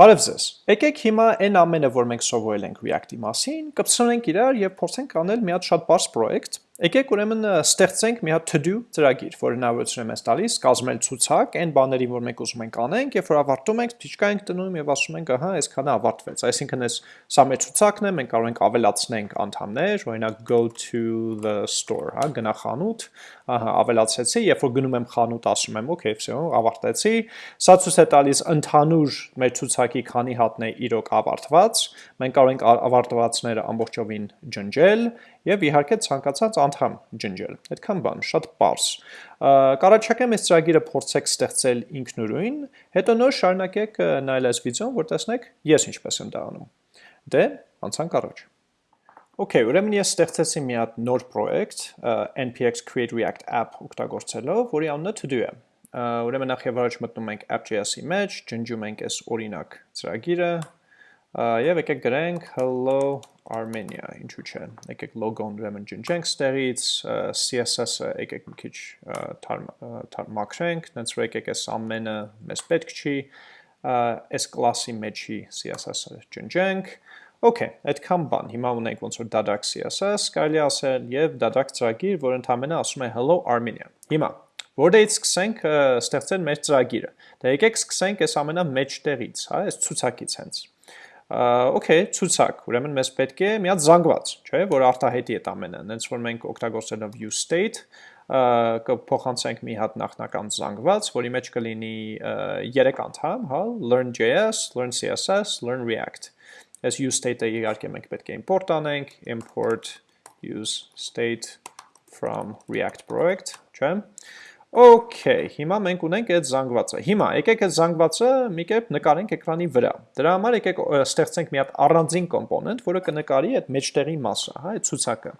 Բարև ձեզ։ Եկեք հիմա այն ամենը, որ մենք սովորել ենք React-ի մասին, կպցնենք իրար եւ փորձենք անել մի հատ շատ բարձ պրոյեկտ, Եկեք ուրեմն ստեղծենք մի հատ to-do ծրագիր, որը հնարավորություն է մեզ տալիս կազմել ցուցակ այն բաների, որ մենք ուզում ենք անենք, եւ որ ավարտում ենք, փիչկա ենք տնում եւ ասում ենք, ահա, այսքանը ավարտվեց։ Այսինքն այս սա մեր ցուցակն է, մենք կարող ենք ավելացնենք անդամներ, օրինակ go to the store, հա, գնա խանութ, ահա, ավելացեցի, երբ որ գնում եմ խանութ, ասում եմ, okay, всё, ավարտեցի։ Սա ցույց է տալիս ընդհանուր մեր ցուցակի քանի հատն է իրոք ավարտված։ Մենք կարող ենք ավարտվածները ամբողջովին ջնջել եւ իհարկե ցանկացած անդամ ջնջել։ Այդքան բան, շատ པարս։ Կարաչակեմ այս ծրագիրը փորձեք ստեղծել ինքնուրույն, հետո նոր շարունակեք նայել այս վիդեոն, որ տեսնեք ես ինչպես եմ դա անում։ Դե, անցանք առաջ։ Okay, ուրեմն ես ստեղծեցի մի հատ նոր պրոյեկտ npx create react app օգտագործելով, որի անունը to do է։ Ուրեմն նախ եւ առաջ մտնում ենք app.js-ի մեջ, ջնջում ենք այս օրինակ ծրագիրը, Եվ եկեք գրենք hello Armenia, ինչու՞ չէ։ Եկեք logo-ն ուրեմն ջնջենք ստեղից, CSS-ը եկեք մի քիչ մաքրենք, հենց որ եկեք այս ամենը մեզ պետք չի, այս կլասի մեջի CSS-ը ջնջենք։ Okay, այդքան բան։ Հիմա ունենք ոնց որ դադակ CSS, կարելի ասել, եւ դադակ ծրագիր, որ ընդհանրապես ասում է hello Armenia։ Հիմա Որտեղից սկսենք ստեղծել մեր ծրագիրը։ Դե եկեք սկսենք այս ամենա մեջտեղից, հա, այս ցուցակից հենց okay, ցուցակ, ուրեմն մեզ պետք է մի հատ զանգված, չէ, որ արտահայտի այդ ամենը, հենց որ մենք օգտագործելով use state կփոխանցենք մի հատ նախնական զանգված, որի մեջ կլինի 3 անդամ, հա, learn.js, learn CSS, learn React։ Այս use state-ը իհարկե մենք պետք է import անենք, import use state from React project, չէ՞։ Okay, հիմա մենք ունենք այդ զանգվածը։ Հիմա եկեք այդ զանգվածը մի կերպ նկարենք էկրանի վրա։ Դրա համար եկեք ստեղծենք մի հատ առանձին կոմպոնենտ, որը կնկարի այդ մեջտեղի մասը, հա, այդ ցուցակը։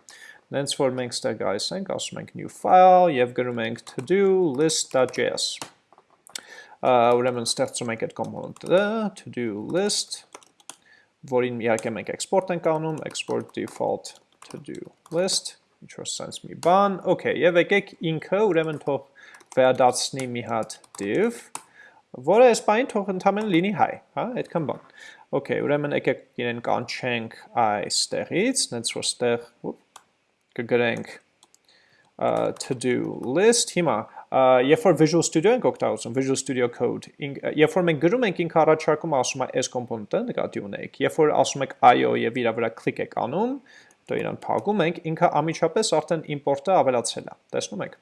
Նենց որ մենք ստեղ գալիս ենք, ասում ենք new file եւ գրում ենք to-do list.js։ Ուրեմն ստեղծում ենք այդ կոմպոնենտը to-do list, որին իհարկե մենք export ենք անում, export default to-do list ինչ որ sense մի բան, okay, եւ եկեք ինքը ուրեմն թող վերադարձնի մի հատ div, որը այս բանին թող ընդհանրապես լինի high, հա, այդքան բան։ Okay, ուրեմն եկեք իրեն կանչենք այստեղից, նենց որ ստեղ կգրենք to do list, հիմա երբ որ Visual Studio ենք օգտագործում, Visual Studio Code, երբ որ մենք գրում ենք ինքը առաջարկում ասում է այս կոմպոնենտը նկատի ունեք, երբ որ ասում եք IO եւ իր վրա կլիկ եք անում, դու իրան փակում ենք, ինքը ամիջապես արդեն իմպորտը ավելացել է։ Տեսնում եք։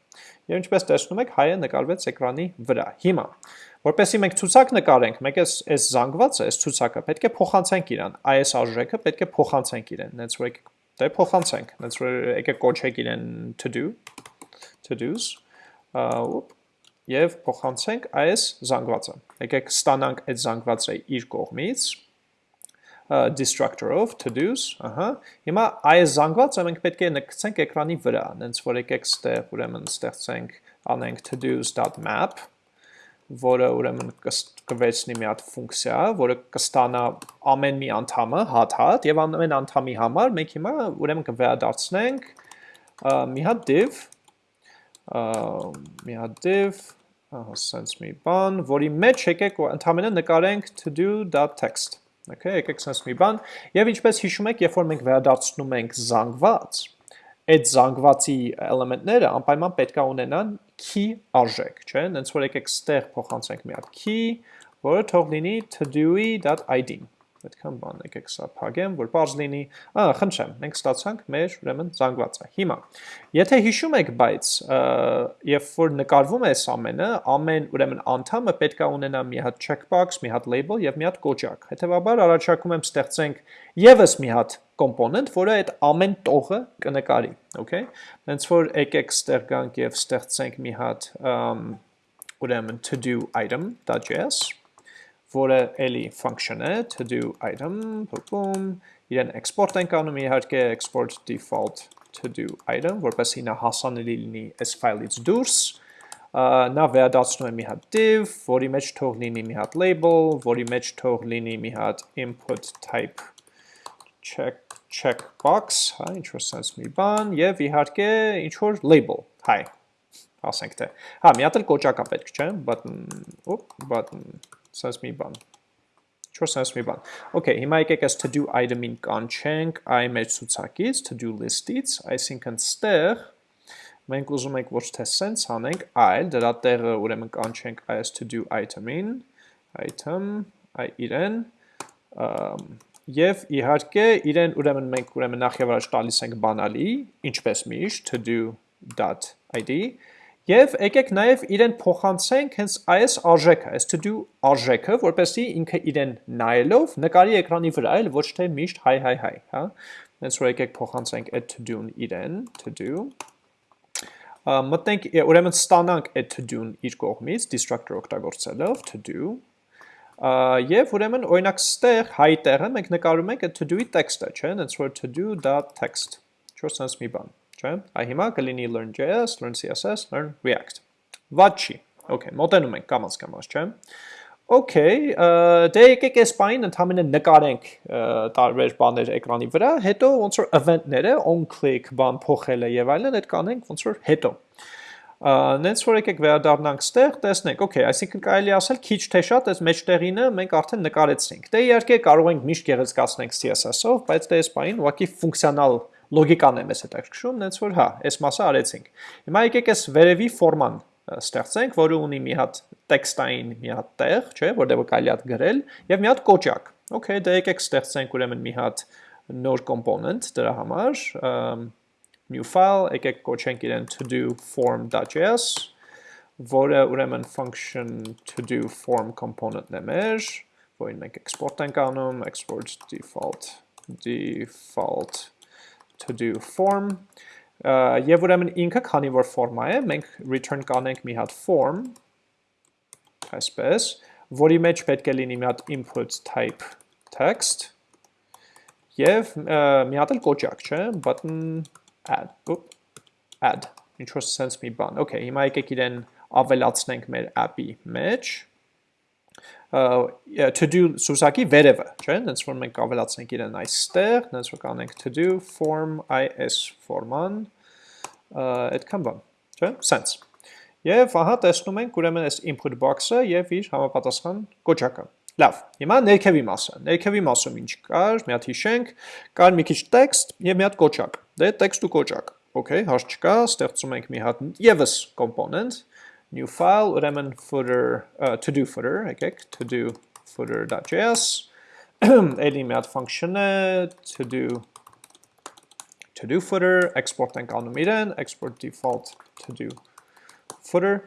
Եվ ինչպես տեսնում եք, հայը նկարվեց էկրանի վրա։ Հիմա, որպեսզի մենք ցուցակ նկարենք, մենք այս այս զանգվածը, այս ցուցակը պետք է փոխանցենք իրան։ Այս արժեքը պետք է փոխանցենք իրեն։ Հենց որ դե փոխանցենք։ Հենց որ եկեք կոչեք իրեն to do to-dos ուպ եւ փոխանցենք այս զանգվածը։ Եկեք ստանանք այդ զանգվածը իր կողմից destructor-ով to-dos, ահա։ Հիմա այս զանգվածը մենք պետք է նկցենք էկրանի վրա, հենց որ եկեք ստեղ ուրեմն ստեղծենք անենք to-dos.map, որը ուրեմն կվերցնի մի հատ ֆունկցիա, որը կստանա ամեն մի անդամը հատ-հատ եւ ամեն անդամի համար մենք հիմա ուրեմն կվերադարձնենք մի հատ div մի հատ div ահա sense մի բան, որի մեջ եկեք ընդհանրապես նկարենք to-do.text Okay, եկեք sense մի բան, եւ ինչպես հիշում եք, երբ որ մենք վերադարձնում ենք զանգված, այդ զանգվածի էլեմենտները անպայման պետք է ունենան key արժեք, չէ՞, հենց որ եկեք ստեղ փոխանցենք մի հատ key, որը թող լինի to-do.id Այդքան բան եկեք սա փակեմ, որ բարձ լինի։ Ա, խնդրեմ, մենք ստացանք մեր ուրեմն զանգվածը։ Հիմա, եթե հիշում եք, բայց երբ որ նկարվում է այս ամենը, ամեն ուրեմն անդամը պետք է ունենա մի հատ checkbox, մի հատ label եւ մի հատ կոճակ։ Հետևաբար առաջարկում եմ ստեղծենք եւս մի հատ կոմպոնենտ, որը այդ ամեն տողը կնկարի, okay։ Հենց որ եկեք ստեղ գանք եւ ստեղծենք մի հատ ուրեմն to do item.js որը էլի function է, to do item, boom, իրեն export ենք անում իհարկե export default to do item, որպեսզի նա հասանելի լինի այս ֆայլից դուրս, նա վերադարձնում է մի հատ div, որի մեջ թող լինի մի հատ label, որի մեջ թող լինի մի հատ input type check checkbox, հա, ինչ որ sense մի բան, եւ իհարկե ինչ որ label, hi, ասենք թե։ Հա, մի հատ էլ կոճակ է պետք, չէ՞, button, օպ, button, սենց մի բան, 4 sense մի բան։ Okay, հիմա եկեք այս to do item-ին կանչենք i մեր ցուցակից, to do list-ից, այսինքն ստեղ մենք ուզում ենք ոչ թե sense անենք, այլ դրա տեղը ուրեմն կանչենք այս to do item-ին, item, այ իրեն, եւ իհարկե իրեն ուրեմն մենք ուրեմն նախ եւ առաջ տալիս ենք բանալի, ինչպես միշտ to do.id Եվ եկեք նաև իրեն փոխանցենք հենց այս արժեքը, այս to do արժեքը, որպեսզի ինքը իրեն նայելով նկարի էկրանի վրա, այլ ոչ թե միշտ հայ հայ հայ, հա։ Հենց որ եկեք փոխանցենք այդ to do-ն իրեն, to do մտնենք ուրեմն ստանանք այդ to do-ն իր կողմից destructor օգտագործելով to do եւ ուրեմն օրինակ ստեղ հայ տեղը մենք նկարում ենք այդ to do-ի տեքստը, չէ՞, հենց որ to do.text։ Չոր sense մի բան չէ։ Այ հիմա կլինի learn.js, learn CSS, learn React։ Ված չի։ Okay, մոտենում ենք կամաց կամաց, չէ։ Okay, դե եկեք այս բանին ընդհանրապես նկարենք տարբեր բաներ էկրանի վրա, հետո ոնց որ event-ները on click բան փոխելը եւ այլն այդ կանենք ոնց որ հետո։ Նենց որ եկեք վերադառնանք ստեղ, տեսնենք, okay, այսինքն կարելի ասել քիչ թե շատ այս մեջտեղինը մենք արդեն նկարեցինք։ Դե իհարկե կարող ենք միշտ գեղեցկացնենք CSS-ով, բայց դե այս բանին ուղղակի ֆունկցիոնալ լոգիկան է մեզ հետաքրքրում, նենց որ հա, այս մասը արեցինք։ Հիմա եկեք այս վերևի ֆորման ստեղծենք, որը ունի մի հատ տեքստային մի հատ տեղ, չէ, որտեղ կարելի է գրել, եւ մի հատ կոճակ։ Okay, դե եկեք ստեղծենք ուրեմն մի հատ նոր component դրա համար, new file, եկեք կոչենք իրեն to do form.js, որը ուրեմն function to do form component-ն է մեր, որին մենք export ենք անում, export default default to do form. Եւ ուրեմն ինքը քանի որ ֆորմա է, մենք return կանենք մի հատ form այսպես, որի մեջ պետք է լինի մի հատ input type text եւ մի հատ էլ կոճակ, չէ, button add, add, ինչ որ sense մի բան։ Okay, հիմա եկեք իրեն ավելացնենք մեր app-ի մեջ to do սուսակի վերևը, չէ՞, հենց որ մենք ավելացնենք իրեն այստեղ, հենց որ կանենք to do form is form-ան, այդքան բան, չէ՞, sense։ Եվ ահա տեսնում ենք ուրեմն այս input box-ը եւ իր համապատասխան կոճակը։ Լավ, հիմա ներքևի մասը։ Ներքևի մասում ինչ կար, մի հատ հիշենք, կար մի քիչ text եւ մի հատ կոճակ։ Դե text ու կոճակ։ Okay, հարց չկա, ստեղծում ենք մի հատ եւս component, new file, ուրեմն footer, uh, to do footer, եկեք, to do footer.js, էլի մի հատ function է, to do to do footer, export ենք անում իրեն, export default to do footer,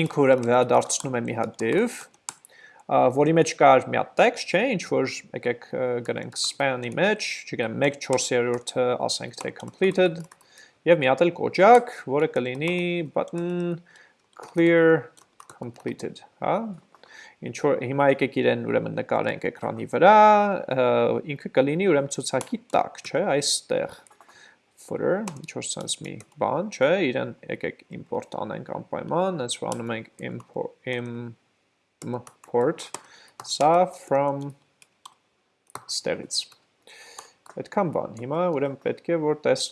ինքը ուրեմն վերադարձնում է մի հատ div, որի մեջ կար մի հատ text, չէ, ինչ որ եկեք գրենք span-ի մեջ, չգիտեմ 1/4-ը ասենք թե completed, Եվ մի հատ էլ կոճակ, որը կլինի button clear completed, հա? Ինչ որ հիմա եկեք իրեն ուրեմն նկարենք էկրանի վրա, ինքը կլինի ուրեմն ցուցակի տակ, չէ, այստեղ footer, ինչ որ sense մի բան, չէ, իրեն եկեք import անենք անպայման, հենց որ անում ենք import import սա from ստեղից։ Այդքան բան։ Հիմա ուրեմն պետք է որ տես,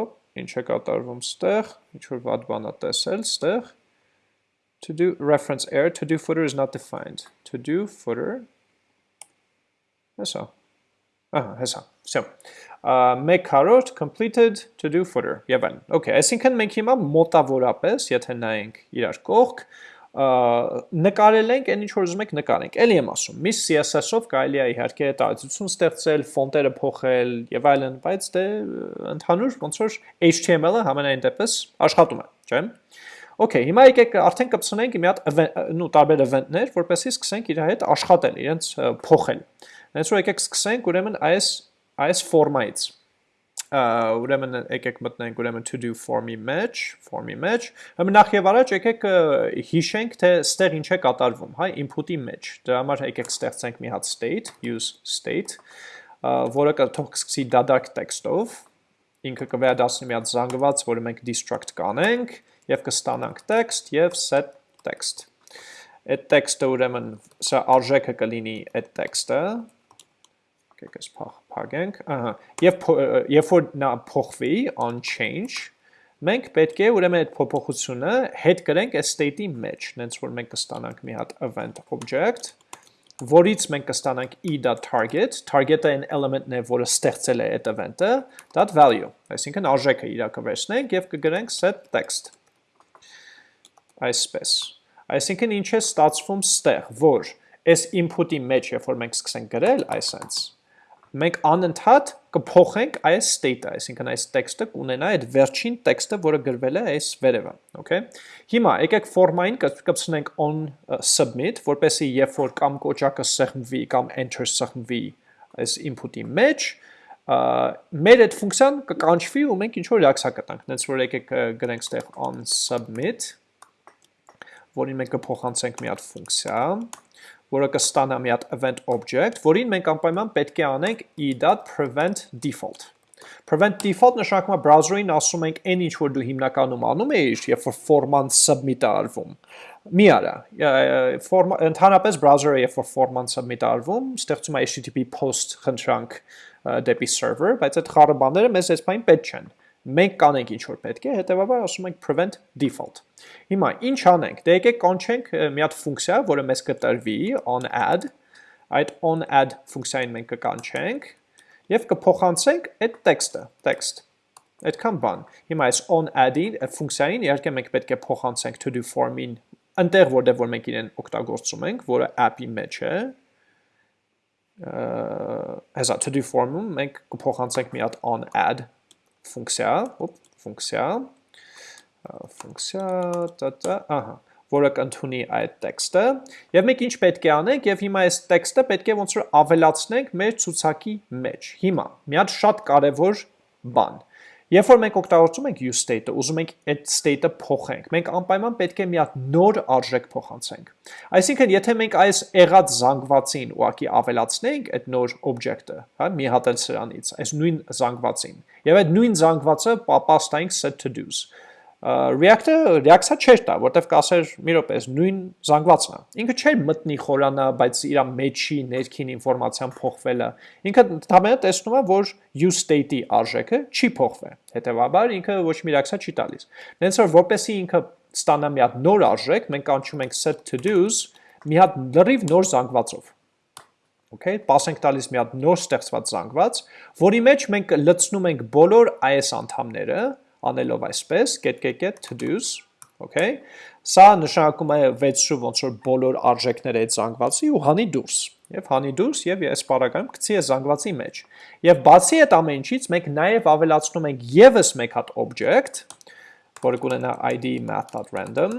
օպ, ինչ է կատարվում ստեղ, ինչ որ վատ բան է տեսել ստեղ. To do reference error to do footer is not defined. To do footer հեսա ահա հեսա so make carrot completed to do footer եւ այլն okay այսինքն մենք հիմա մոտավորապես եթե նայենք իրար կողք նկարել ենք այն ինչ որ ուզում եք նկարենք։ Էլի եմ ասում, մի CSS-ով կարելի է իհարկե տարածություն ստեղծել, ֆոնտերը փոխել եւ այլն, բայց դե ընդհանուր ոնց որ HTML-ը համենայն դեպս աշխատում է, չէ՞։ Okay, հիմա եկեք արդեն կպցնենք մի հատ նու տարբեր event-ներ, որպեսզի սկսենք իր հետ աշխատել, իրենց փոխել։ Հենց որ եկեք սկսենք ուրեմն այս այս ֆորմայից ուրեմն եկեք մտնենք ուրեմն to do form-ի մեջ, form-ի մեջ։ Ուրեմն նախ եւ առաջ եկեք հիշենք, թե ստեղ ինչ է կատարվում, հա, input-ի մեջ։ Դրա համար եկեք ստեղծենք մի հատ state, use state, որը կթող սկսի դադարք տեքստով, ինքը կվերադասնի մի հատ զանգված, որը մենք destruct կանենք եւ կստանանք text եւ set text։ Այդ տեքստը ուրեմն սա արժեքը կլինի այդ տեքստը, եկեք այս փակենք, ահա, եւ երբ որ նա փոխվի on change, մենք պետք է ուրեմն այդ փոփոխությունը հետ գրենք այս state-ի մեջ, նենց որ մենք կստանանք մի հատ event object, որից մենք կստանանք e.target, target-ը այն element-ն է, որը ստեղծել է այդ event-ը, that value, այսինքն արժեքը իրա կվերցնենք եւ կգրենք set text։ Այսպես։ Այսինքն ինչ է ստացվում ստեղ, որ այս input-ի մեջ, երբ որ մենք սկսենք գրել, այսպես մենք անընդհատ կփոխենք այս state-ը, այսինքն այս տեքստը կունենա այդ վերջին տեքստը, որը գրվել է այս վերևը, okay։ Հիմա եկեք ֆորմային կպցնենք on submit, որպեսզի երբ որ կամ կոճակը սեղմվի կամ enter սեղմվի այս input-ի մեջ, մեր այդ ֆունկցիան կկանչվի ու մենք ինչ որ reaction կտանք։ Դենց որ եկեք գրենք ստեղ on submit, որին մենք կփոխանցենք մի հատ ֆունկցիա, որը կստանա մի հատ event object, որին մենք անպայման պետք է անենք e.prevent default։ Prevent default նշանակում է browser-ին ասում ենք այն ինչ որ դու հիմնականում անում ես, երբ որ form-ան submit-ը արվում։ Մի արա, ընդհանրապես browser-ը երբ որ form-ան submit-ը արվում, ստեղծում է HTTP post խնդրանք դեպի server, բայց այդ խառը բաները մեզ այսպես պետք չեն մենք կանենք ինչ որ պետք է, հետեւաբար ասում ենք prevent default։ Հիմա ինչ անենք։ Դե եկեք կանչենք մի հատ ֆունկցիա, որը մեզ կտրվի on add, այդ on add ֆունկցիային մենք կկանչենք եւ կփոխանցենք այդ տեքստը, text։ Այդքան բան։ Հիմա այս on add-ի ֆունկցիային իհարկե մենք պետք է փոխանցենք to do form-ին այնտեղ որտեղ որ մենք իրեն օգտագործում ենք, որը app-ի մեջ է, հեսա to do form-ում մենք կփոխանցենք մի հատ on add ֆունկցիա, ոպ, ֆունկցիա, ֆունկցիա, տա, ահա, որը կընդունի այդ տեքստը, եւ մենք ինչ պետք է անենք, եւ հիմա այս տեքստը պետք է ոնց որ ավելացնենք մեր ցուցակի մեջ։ Հիմա, մի հատ շատ կարեւոր բան։ Երբ որ մենք օգտագործում ենք use state-ը, ուզում ենք այդ state-ը փոխենք, մենք անպայման պետք է մի հատ նոր արժեք փոխանցենք։ Այսինքն, եթե մենք այս եղած զանգվածին ուղակի ավելացնենք այդ նոր object-ը, հա, մի հատ էլ սրանից, այս նույն զանգվածին, եւ այդ նույն զանգվածը պատաստայինք set to do's, React-ը reaction չէր տա, որտեվ կասեր մի րոպե, նույն զանգվածն է։ Ինքը չէր մտնի խորանա, բայց իր մեջի ներքին ինֆորմացիան փոխվելը։ Ինքը ընդհանրապես տեսնում է, որ use state-ի արժեքը չի փոխվել։ Հետևաբար ինքը ոչ մի reaction չի տալիս։ Դենց որ որպեսի ինքը ստանա մի հատ նոր արժեք, մենք կանչում ենք set to do's մի հատ լրիվ նոր զանգվածով։ Okay, pass ենք տալիս մի հատ նոր ստեղծված զանգված, որի մեջ մենք լցնում ենք բոլոր IS անդամները, անելով այսպես get get get to-dos, okay? Սա նշանակում է 6 շու ոնց որ բոլոր արժեքները այդ զանգվածի ու հանի դուրս։ Եվ հանի դուրս եւ այս բaragայում գցի է զանգվածի մեջ։ Եվ բացի այդ ամեն ինչից մենք նաեւ ավելացնում ենք եւս մեկ հատ object, որը կունենա id math.random,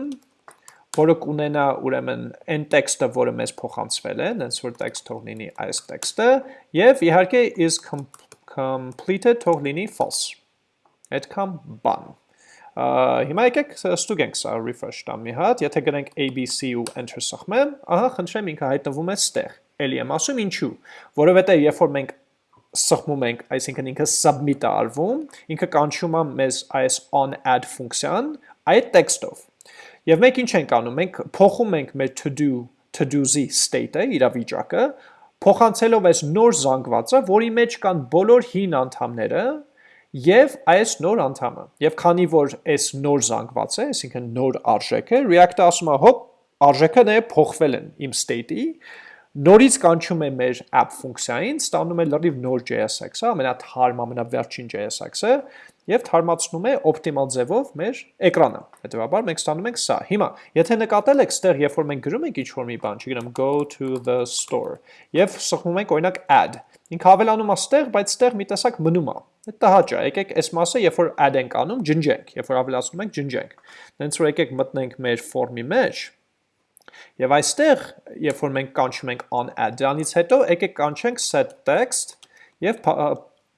որը կունենա ուրեմն այն տեքստը, որը մեզ փոխանցվել է, հենց որ տեքստ թող լինի այս տեքստը, եւ իհարկե is completed թող լինի false այդքան բան։ Հիմա եկեք ստուգենք սա refresh տամ մի հատ, եթե գրենք ABC ու enter սխմեմ, ահա խնդրեմ ինքը հայտնվում է ստեղ։ Էլի եմ ասում ինչու, որովհետև երբ որ մենք սխմում ենք, այսինքն ինքը submit-ը արվում, ինքը կանչում է մեզ այս on add ֆունկցիան այդ տեքստով։ Եվ մենք ինչ ենք անում, մենք փոխում ենք մեր to do to do-ի state-ը, իրավիճակը, փոխանցելով այս նոր զանգվածը, որի մեջ կան բոլոր հին անդամները, Եվ այս նոր անդամը, եւ քանի որ այս նոր զանգված է, այսինքն նոր արժեքը, React-ը ասում է, հոպ, արժեքը նե փոխվել են իմ state-ի, նորից կանչում է մեր app ֆունկցիային, ստանում է լրիվ նոր JSX-ը, ամենաթարմ, ամենավերջին JSX-ը, եւ թարմացնում է օպտիմալ ձևով մեր էկրանը։ Հետևաբար մենք ստանում ենք սա։ Հիմա, եթե նկատել եք, ստեղ երբ որ մենք գրում ենք ինչ-որ մի բան, չգիտեմ, go to the store, եւ սխմում ենք օրինակ add, ինքը ավելանում է ստեղ, բայց ստեղ մի տեսակ մնում է։ Այդ տհաճ է։ Եկեք այս մասը, երբ որ add ենք անում, ջնջենք, երբ որ ավելացնում ենք, ջնջենք։ Դենց որ եկեք մտնենք մեր form-ի մեջ, Եվ այստեղ, երբ որ մենք կանչում ենք on add, դրանից հետո եկեք կանչենք set text եւ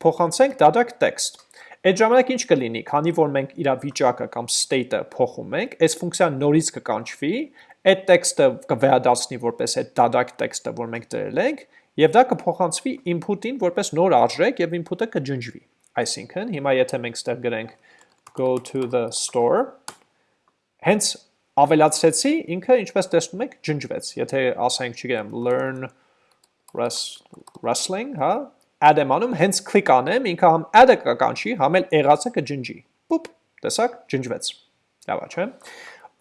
փոխանցենք data text։ Այդ ժամանակ ինչ կլինի, քանի որ մենք իր վիճակը կամ state-ը փոխում ենք, այս ֆունկցիան նորից կկանչվի, այդ տեքստը կվերադառնի որպես այդ data text-ը, որ մենք դրել ենք, եւ դա կփոխանցվի input-ին որպես նոր արժեք եւ input-ը կջնջվի։ Այսինքն, հիմա եթե մենք ստեղ գրենք go to the store, հենց ավելացրեցի, ինքը ինչպես տեսնում եք, ջնջվեց։ Եթե ասենք, չգիտեմ, learn wrestling, հա, add եմ անում, հենց click անեմ, ինքը համ add-ը կկանչի, համ էլ եղածը կջնջի։ Պուպ, տեսակ, ջնջվեց։ Լավ է, չէ՞։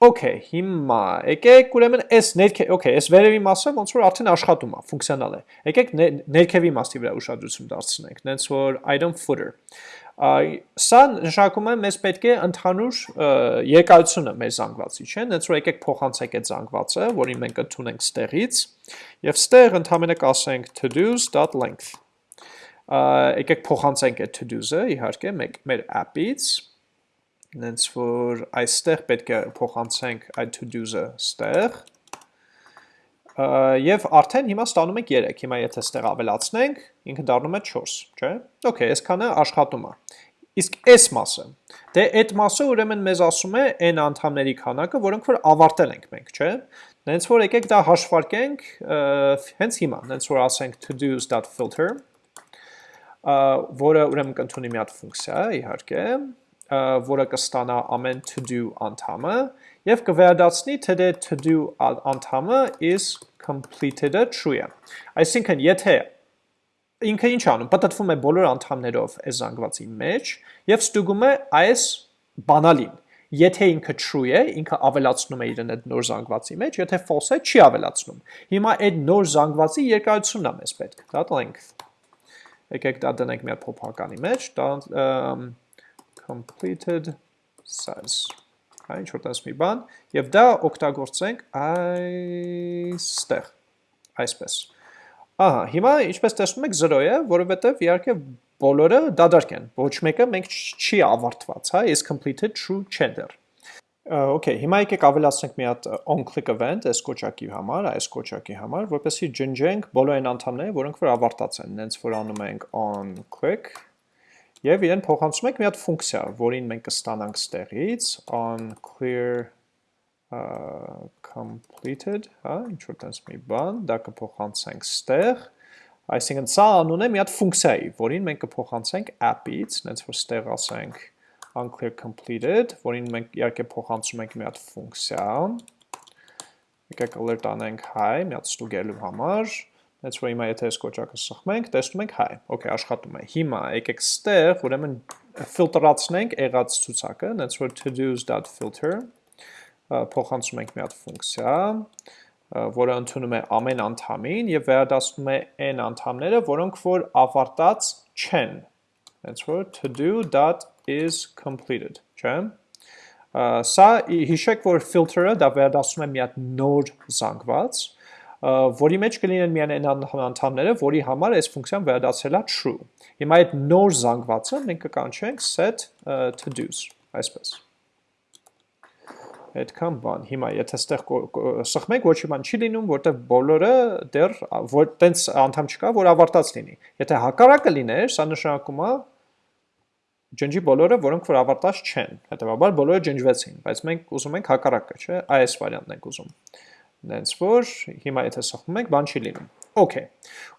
Okay, հիմա եկեք ուրեմն այս ներքե, okay, այս վերևի մասը ոնց որ արդեն աշխատում է, ֆունկցիոնալ է։ Եկեք ներքևի մասի վրա ուշադրություն դարձնենք, նենց որ item footer։ Սա նշանակում է մեզ պետք է ընդհանուր երկայությունը մեր զանգվածի, չէ՞։ Նենց որ եկեք փոխանցենք այդ զանգվածը, որին մենք ընդունենք ստեղից, եւ ստեղ ընդհանրապես կասենք to-dos.length։ Եկեք փոխանցենք այդ to-dos-ը, իհարկե, մեր app-ից նենց որ այստեղ պետք է փոխանցենք այդ to-dos-ը ստեղ, և արդեն հիմա ստանում ենք 3, հիմա եթե ստեղ ավելացնենք, ինքը դառնում է 4, չէ, okay, ես կանը աշխատում է, իսկ այս մասը, դե այդ մասը ուրեմն մեզ ասում է այն անդամների քանակը, որոնք որ ավարտել ենք մենք, չէ, նենց որ եկեք դա հաշվարկենք հենց հիմա, նենց որ ասենք to-dos.filter, որը ուրեմն կընդունի մի հատ ֆունկցիա, իհարկե, որը կստանա ամեն to-do անդամը և կվերադացնի թե դե to-do անդամը is completed-ը true է։ Այսինքն, եթե ինքը ինչ անում, պտտվում է բոլոր անդամներով այս զանգվածի մեջ և ստուգում է այս բանալին։ Եթե ինքը true է, ինքը ավելացնում է իրեն այդ նոր զանգվածի մեջ, եթե false է, չի ավելացնում։ Հիմա այդ նոր զանգվածի երկարությունն է մեզ պետք, դա length։ Եկեք դա դնենք մի հատ փոփոխականի մեջ, դա completed size. Հա ինչ որ տես մի բան եւ դա օգտագործենք այստեղ այսպես ահա հիմա ինչպես տեսնում եք 0 է որովհետեւ իհարկե բոլորը դադարք են ոչ մեկը մենք չի ավարտված հա is completed true չեն դեռ Okay, հիմա եկեք ավելացնենք մի հատ on-click event այս կոճակի համար, այս կոճակի համար, որպեսզի ջնջենք բոլոր այն անդամները, որոնք որ ավարտած են, նենց որ անում ենք on-click Եվ իրեն փոխանցում ենք մի հատ ֆունկցիա, որին մենք կստանանք ստեղից on clear uh, completed, հա, ինչ որ տես մի բան, դա կփոխանցենք ստեղ, այսինքն սա անուն է մի հատ ֆունկցիայի, որին մենք կփոխանցենք app-ից, նենց որ ստեղ ասենք unclear completed, որին մենք իհարկե փոխանցում ենք մի հատ ֆունկցիա, եկեք alert անենք hi, մի հատ ստուգելու համար, Հենց որ հիմա եթե այս կոճակը սխմենք, տեսնում ենք հայ, okay, աշխատում է։ Հիմա եկեք ստեղ, ուրեմն ֆիլտրացնենք եղած ցուցակը, հենց որ todos.filter փոխանցում ենք մի հատ ֆունկցիա, որը ընդունում է ամեն անդամին եւ վերադասնում է այն անդամները, որոնք որ ավարտած չեն։ Հենց որ to-do.is completed, չէ՞։ Սա հիշեք, որ filter-ը դա վերադասում է մի հատ նոր զանգված, որի մեջ կլինեն միայն այն անդամները, որի համար այս ֆունկցիան վերադարձել է true։ Հիմա այդ նոր զանգվածը մենք կկանչենք set to-dos, այսպես։ Այդքան բան։ Հիմա եթե ստեղ սխմենք, ոչ մի բան չի լինում, որտեղ բոլորը դեռ որ տենց անդամ չկա, որ ավարտած լինի։ Եթե հակառակը լիներ, սա նշանակում է ջնջի բոլորը, որոնք որ ավարտած չեն։ Հետևաբար բոլորը ջնջվեցին, բայց մենք ուզում ենք հակառակը, չէ՞, այս վարիանտն ենք ուզում նենց որ հիմա եթե սխմում ենք, բան չի լինում։ Okay։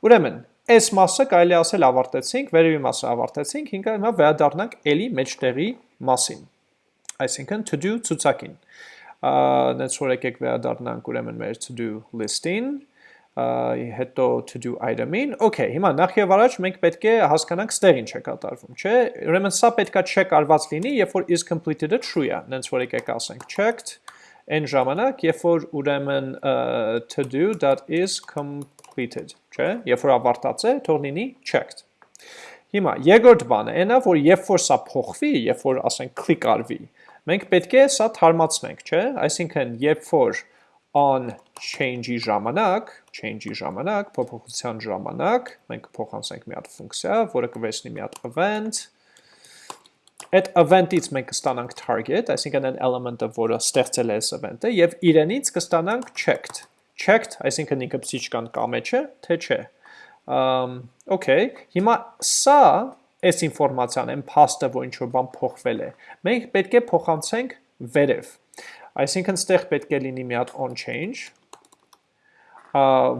Ուրեմն, այս մասը կարելի ասել ավարտեցինք, վերևի մասը ավարտեցինք, հիմա հիմա վերադառնանք էլի մեջտեղի մասին։ Այսինքն to do ցուցակին։ Նենց որ եկեք վերադառնանք ուրեմն մեր to do list-ին, հետո to do item-ին։ Okay, հիմա նախ եւ առաջ մենք պետք է հասկանանք ստեղ ինչ է կատարվում, չէ՞։ Ուրեմն սա պետքա check արված լինի, երբ որ is completed-ը true է։ Նենց որ եկեք ասենք checked այն ժամանակ, երբ որ ուրեմն to do that is completed, չէ՞, երբ որ ավարտած է, թող լինի checked։ Հիմա երկրորդ բանը այնա, որ երբ որ սա փոխվի, երբ որ ասենք click արվի, մենք պետք է սա թարմացնենք, չէ՞, այսինքն երբ որ on change-ի ժամանակ, change-ի ժամանակ, փոփոխության ժամանակ, մենք փոխանցենք մի հատ ֆունկցիա, որը կվերցնի մի հատ event, այդ event-ից մենք կստանանք target, այսինքն այն element-ը, որը ստեղծել է այս event-ը, եւ իրենից կստանանք checked։ Checked, այսինքն ինքը պսի չկան կամե չէ, թե չէ։ Um, okay, հիմա սա այս ինֆորմացիան, այն փաստը, որ ինչ-որ բան փոխվել է, մենք պետք է փոխանցենք վերև։ Այսինքն ստեղ պետք է լինի մի հատ on change,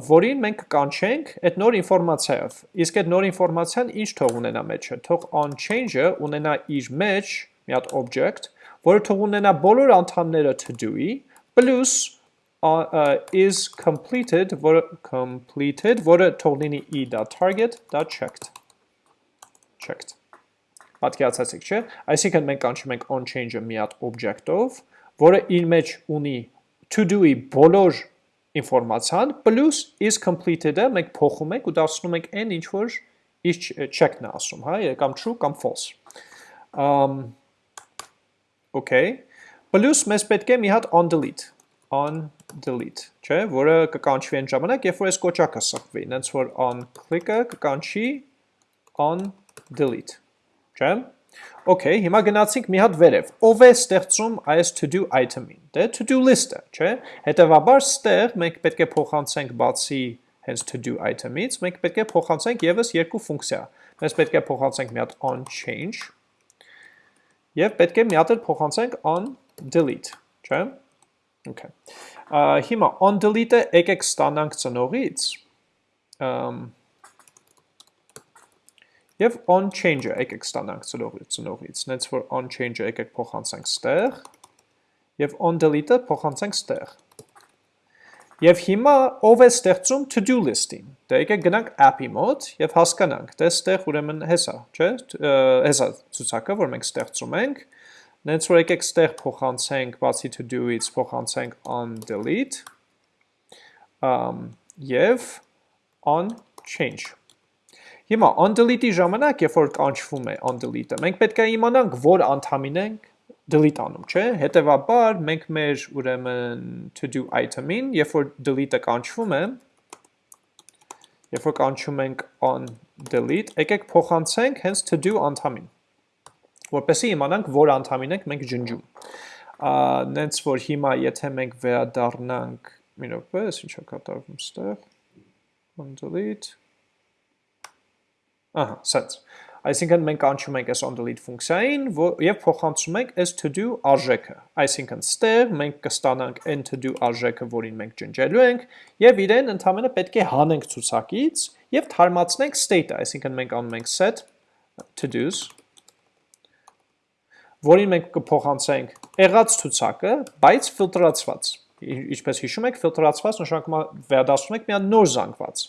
որին մենք կանչենք այդ նոր ինֆորմացիայով։ Իսկ այդ նոր ինֆորմացիան ինչ թող ունենա մեջը։ Թող on change-ը ունենա իր մեջ մի հատ object, որը թող ունենա բոլոր անդամները to do-ի, plus uh, is completed, որը completed, որը թող լինի e.target.checked։ Checked։ Պատկերացեցիք, չէ՞։ Այսինքն մենք կանչում ենք on change-ը մի հատ object-ով, որը իր մեջ ունի to-do-ի բոլոր ինֆորմացիան, plus is completed-ը մենք փոխում ենք ու դարձնում ենք այն ինչ որ իր check-ն է ասում, հա, կամ true կամ false։ Um okay։ Plus մեզ պետք է մի հատ on delete, on delete, չէ, որը կկանչվի այն ժամանակ, երբ որ այս կոճակը սխվի, նենց որ on click-ը կկանչի on delete, չէ։ Okay, հիմա գնացինք մի հատ վերև։ Ով է ստեղծում այս to-do item-ին։ Դե? To-do list-ը, չէ։ Հետևաբար ստեղ մենք պետք է փոխանցենք բացի հենց to-do item-ից, մենք պետք է փոխանցենք եւս երկու ֆունկցիա։ Մենք պետք է փոխանցենք մի հատ on change եւ պետք է մի հատ էլ փոխանցենք on delete, չէ։ Okay։ Հիմա on delete-ը եկեք ստանանք ծնողից։ Ամ Եվ on change-ը եկեք ստանանք ծնողից, նենց որ on change-ը եկեք փոխանցենք ստեղ, և on delete-ը փոխանցենք ստեղ։ Եվ հիմա ով է ստեղծում to-do list-ին։ Դե եկեք գնանք app-ի մոտ և հասկանանք, դե ստեղ ուրեմն հեսա, չէ, հեսա ցուցակը, որ մենք ստեղծում ենք, նենց որ եկեք ստեղ փոխանցենք բացի to-do-ից փոխանցենք on delete, և on change Հիմա undelete-ի ժամանակ, երբ որ կանչվում է undelete-ը, մենք պետք է իմանանք, որ անդամին ենք delete անում, չէ՞։ Հետևաբար մենք մեր ուրեմն to-do item-ին, երբ որ delete-ը կանչվում է, երբ որ կանչում ենք on delete, եկեք փոխանցենք հենց to-do անդամին, որպեսզի իմանանք, որ անդամին ենք մենք ջնջում։ Նենց որ հիմա եթե մենք վերադառնանք, մի րոպե, ինչ է կատարվում ստեղ, on delete Ահա, սենց։ Այսինքն մենք անցում ենք այս onDelete ֆունկցիային եւ փոխանցում ենք այս to-do արժեքը։ Այսինքն ստեղ մենք կստանանք n to-do արժեքը, որին մենք ջնջելու ենք, եւ իրեն ընդհանրապես պետք է հանենք ցուցակից եւ թարմացնենք state-ը, այսինքն մենք անում ենք set to-dos որին մենք կփոխանցենք եղած ցուցակը, բայց ֆիլտրացված ինչպես հիշում եք, ֆիլտրացված նշանակում է վերադասում եք մի հատ նոր զանգված։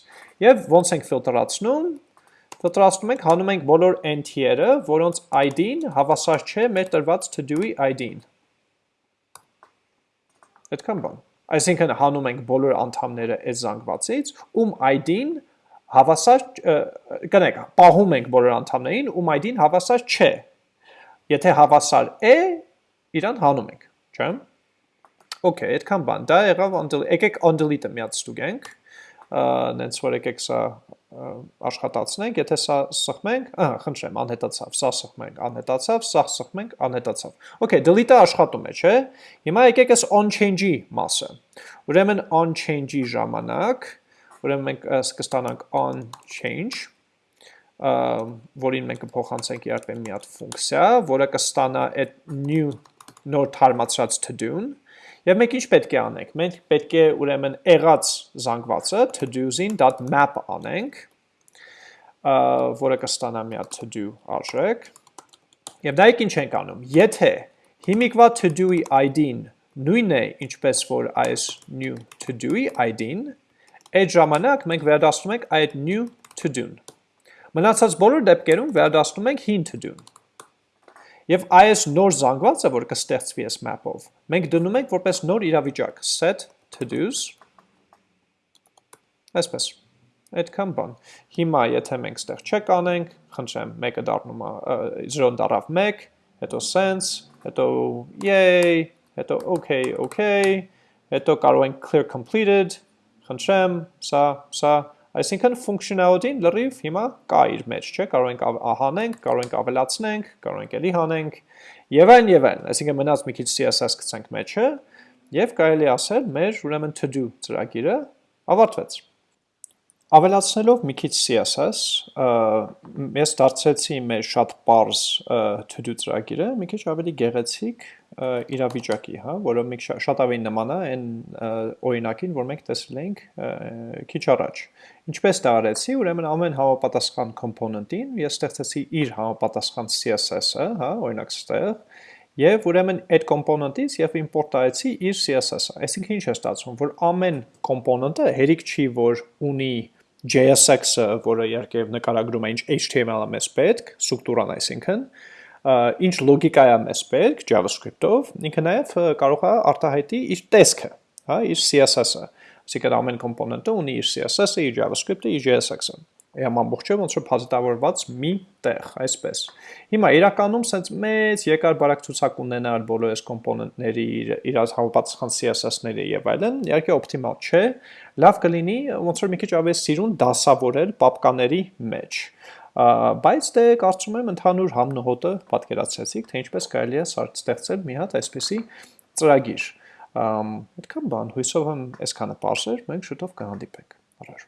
Եվ ոնց ենք ֆիլտրացնում, Ֆիլտրացնում ենք, հանում ենք բոլոր NT-երը, որոնց ID-ն հավասար չէ մեր տրված to-do-ի ID-ին։ Այդքան բան։ Այսինքն հանում ենք բոլոր անդամները այս զանգվածից, ում ID-ն հավասար, կնեք, պահում ենք բոլոր անդամներին, ում ID-ն հավասար չէ։ Եթե հավասար է, իրան հանում ենք, չէ՞։ Okay, այդքան բան։ Դա եղավ on-delete, եկեք on-delete-ը միած ստուգենք նենց որ եկեք սա աշխատացնենք, եթե սա սխմենք, ահա, խնդրեմ, անհետացավ, սա սխմենք, անհետացավ, սա սխմենք, անհետացավ։ Okay, delete-ը աշխատում է, չէ՞։ Հիմա եկեք այս on change-ի մասը։ Ուրեմն on change-ի ժամանակ, ուրեմն մենք կստանանք on change, որին մենք կփոխանցենք իհարկե մի հատ ֆունկցիա, որը կստանա այդ new նոր թարմացած to-do-ն, Եվ մենք ինչ պետք է անենք։ Մենք պետք է ուրեմն եղած զանգվածը to-dos-ին.map անենք, որը կստանա մի հատ to-do արժեք։ Եվ դա ինչ ենք անում։ Եթե հիմիկվա to-do-ի ID-ն նույնն է, ինչպես որ այս new to-do-ի ID-ն, այդ ժամանակ մենք վերադասնում ենք այդ new to-do-ն։ Մնացած բոլոր դեպքերում վերադասնում ենք հին to-do-ն։ Եվ այս նոր զանգվածը, որ կստեղծվի այս map-ով, մենք դնում ենք որպես նոր իրավիճակ, set to-dos, այսպես, այդքան բան։ Հիմա, եթե մենք ստեղ check անենք, խնդրեմ, մեկը դառնում է, 0-ն դառավ 1, հետո sense, հետո yay, հետո okay, okay, հետո կարող ենք clear completed, խնդրեմ, սա, սա, Այսինքն functionality-ն լրիվ հիմա կա իր մեջ, չէ, կարող ենք հանենք, կարող ենք ավելացնենք, կարող ենք ելի հանենք, եւ այն եւ այն։ Այսինքն մնաց մի քիչ CSS գցենք մեջը եւ կարելի ասել մեր ուրեմն to do ծրագիրը ավարտվեց։ Ավելացնելով մի քիչ CSS, ես դարձեցի մեր շատ པարզ to-do ծրագիրը մի քիչ ավելի գեղեցիկ իրավիճակի, հա, որը մի շատ ավելի նման է այն օրինակին, որ մենք տեսել էինք քիչ առաջ։ Ինչպես դա արեցի, ուրեմն ամեն համապատասխան component-ին ես ստեղծեցի իր համապատասխան CSS-ը, հա, օրինակ ստեղ, Եվ ուրեմն այդ component-ից եւ import արեցի իր CSS-ը։ Այսինքն ինչ է ստացվում, որ ամեն component-ը հերիք չի, որ ունի JSX-ը, որը իհարկե նկարագրում է ինչ HTML-ը մեզ պետք, ստրուկտուրան այսինքն, ինչ լոգիկա է մեզ պետք JavaScript-ով, ինքը նաև կարող է արտահայտի իր տեսքը, հա, իր CSS-ը։ Այսինքն ամեն կոմպոնենտը ունի իր CSS-ը, իր JavaScript-ը, իր JSX-ը եմ ամբողջը ոնց որ փազիտավորված մի տեղ, այսպես։ Հիմա իրականում sense մեծ երկար բարակցուցակ ունենալ բոլոր այս կոմպոնենտների իրար համապատասխան CSS-ները եւ այլն, իհարկե օպտիմալ չէ, լավ կլինի ոնց որ մի քիչ ավելի սիրուն դասավորել պապկաների մեջ բայց դե կարծում եմ ընդհանուր համնոհոտը պատկերացրեցիք, թե ինչպես կարելի է ստեղծել մի հատ այսպիսի ծրագիր։ Այդքան բան, հույսով եմ այսքանը པարզ էր, մենք շուտով կհանդիպենք։ Առաջ